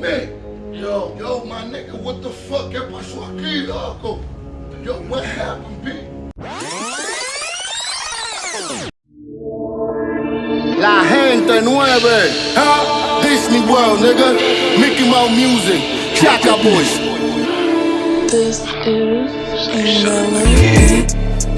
me. Yo, yo, my nigga, what the fuck? ¿Qué pasó aquí, loco? Yo, what happened, B? La gente nueve, huh? Disney World, nigga. Mickey Mouse music, Jack up, Boys. This is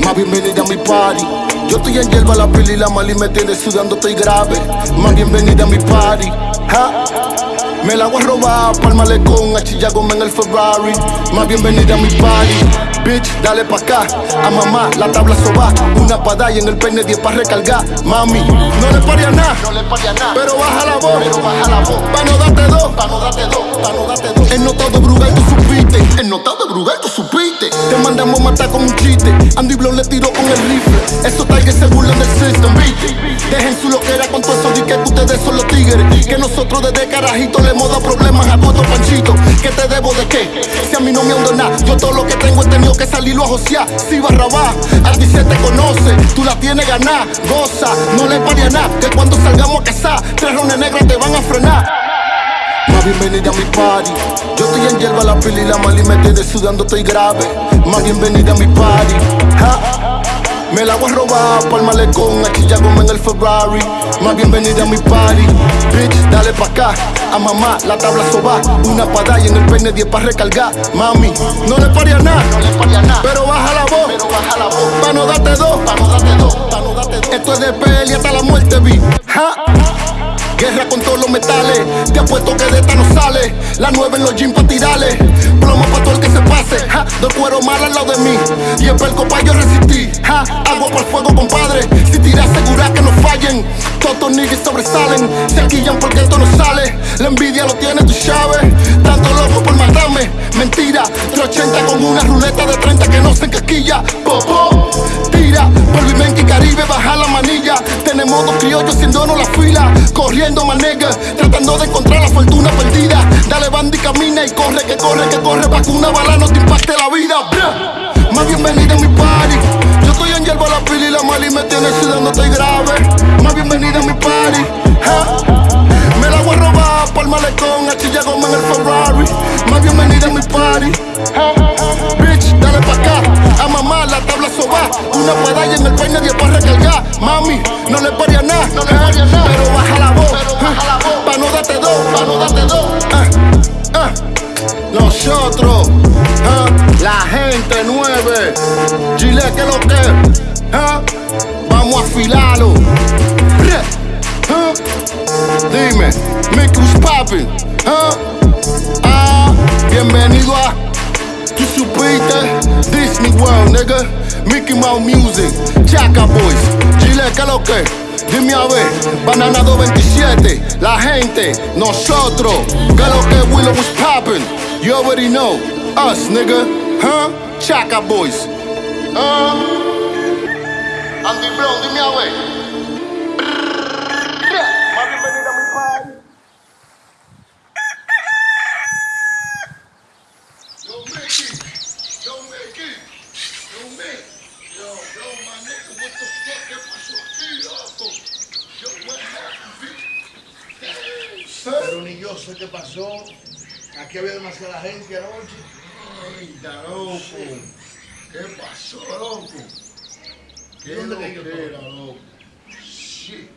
Más bienvenida a mi party. Yo estoy en hierba, la peli, la mali me tiene sudando, estoy grave. Más bienvenida a mi party, huh? Me la voy a robar pa'l malecón, a Chillagome en el Ferrari. Más bienvenida a mi party. Bitch, dale pa' acá, a mamá, la tabla soba. Una pa' y en el peine 10 pa' recargar. Mami, no le paría nada, no le paría nada. pero baja la voz. Pero baja la voz. Pa' no darte dos. Pa' no darte dos, pa' no darte dos. El notado de Brugal, tú supiste. El notado de Brugal, tú supiste. Mandamos matar con un chiste. Andy Blow le tiró con el rifle. Esos tigres se burlan del system, ¿viste? Dejen su loquera con todo eso. Di que ustedes son los tigres. Que nosotros desde carajito le hemos dado problemas a todo panchito. ¿Qué te debo de qué? Si a mí no me ando nada. Yo todo lo que tengo he tenido que salirlo a josear. Si barrabá, a ti se te conoce. Tú la tienes ganar, goza. No le paría nada. Que cuando salgamos a cazar, tres rones negros te van a frenar. Más bienvenida a mi party. Yo estoy en hierba, la pila y la mali me tiene sudando, estoy grave. Más bienvenida a mi party. Me la voy a robar pa'l malecón, a Chillagome en el Ferrari. Más bienvenida a mi party. Bitch, dale pa' acá, a mamá, la tabla soba. Una pa' y en el peine 10 pa' recargar. Mami, no le paría nada, No pero baja la voz. Pero baja la voz. Pa' no darte dos. Pa' no dos, pa' no dos. Esto es de peli hasta la muerte, vi. ¿ja? Guerra con todos los metales. Te apuesto que de esta no sale. La nueve en los jeans pa' tirarle. Plomo pa' todo el que se pase. Dos cuero mal al lado de mí. Y el perco pa' yo resistí. ¿ja? Agua por fuego, compadre. Si tiras, asegura que no fallen. Todos niggas sobresalen. Se alquillan porque esto no sale. La envidia lo tiene, tú sabes. Tanto loco por matarme. Mentira. 380 con una ruleta de 30 que no se encasquilla. Popó. Tira. Polvimenki Caribe, baja la manilla. Tenemos dos criollos haciéndonos la fila. Corriendo manega, tratando de encontrar la fortuna perdida. Dale banda y camina y corre, que corre, que corre. Pa' que una bala no te impacte la vida. Más bienvenida a mi party. Yo estoy en hierba, la pila y la mali me tiene sudando, estoy grave. Más bienvenida a mi party. Me la voy a robar pa'l malecón, a Chillagome en el Ferrari. Más bienvenida a mi party. Bitch, dale pa' acá, a mamá, la tabla soba. Una pedalla en el peine 10 pa' recargar. Mami, No le paría nada. Nosotros, ah, la gente nueve, Chile que lo que, ah, vamos a afilarlo. Ah. Dime, Mickey what's poppin', ah, bienvenido a Tú supiste Disney World, nigga. Mickey Mouse Music, Chaka Boys, Chile, ¿qué lo que? Dime a ver, Banana 227, la gente, nosotros, ¿qué lo que Willow was poppin'? You already know, us, nigga, huh? Chaka Boys, huh? Andy Brown, dime a ver. yo sé qué pasó. Aquí había demasiada gente anoche. Ahorita, loco. ¿Qué pasó, loco? ¿Qué lo que era, loco? Sí.